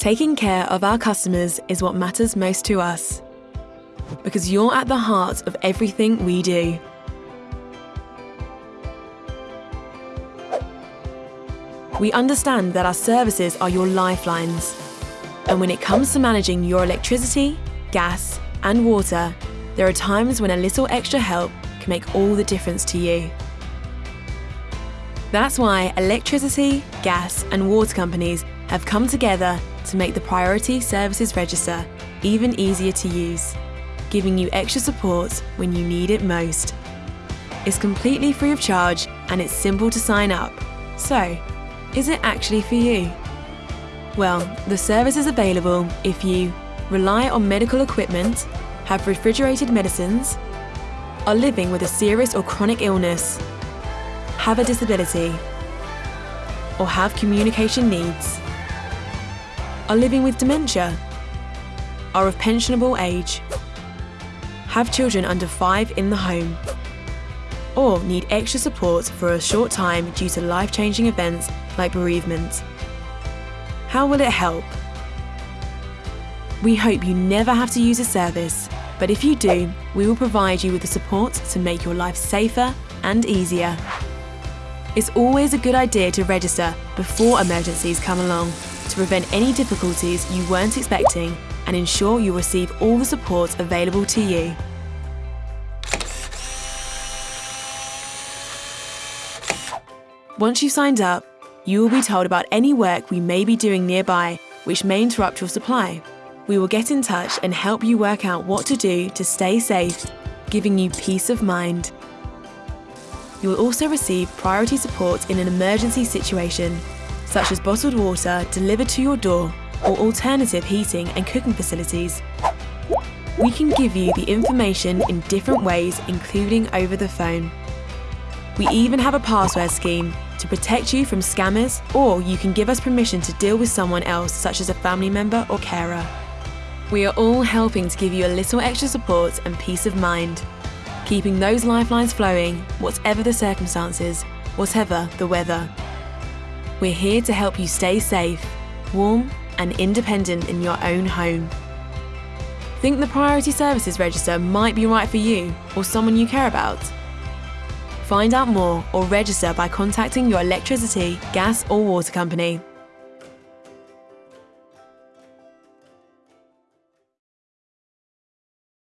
Taking care of our customers is what matters most to us. Because you're at the heart of everything we do. We understand that our services are your lifelines. And when it comes to managing your electricity, gas, and water, there are times when a little extra help can make all the difference to you. That's why electricity, gas, and water companies have come together to make the Priority Services Register even easier to use, giving you extra support when you need it most. It's completely free of charge and it's simple to sign up. So, is it actually for you? Well, the service is available if you rely on medical equipment, have refrigerated medicines, are living with a serious or chronic illness, have a disability, or have communication needs, are living with dementia, are of pensionable age, have children under five in the home, or need extra support for a short time due to life-changing events like bereavement. How will it help? We hope you never have to use a service, but if you do, we will provide you with the support to make your life safer and easier. It's always a good idea to register before emergencies come along to prevent any difficulties you weren't expecting and ensure you receive all the support available to you. Once you've signed up, you will be told about any work we may be doing nearby which may interrupt your supply. We will get in touch and help you work out what to do to stay safe, giving you peace of mind. You will also receive priority support in an emergency situation, such as bottled water delivered to your door or alternative heating and cooking facilities. We can give you the information in different ways, including over the phone. We even have a password scheme to protect you from scammers, or you can give us permission to deal with someone else, such as a family member or carer. We are all helping to give you a little extra support and peace of mind, keeping those lifelines flowing, whatever the circumstances, whatever the weather. We're here to help you stay safe, warm, and independent in your own home. Think the Priority Services Register might be right for you or someone you care about? Find out more or register by contacting your electricity, gas or water company.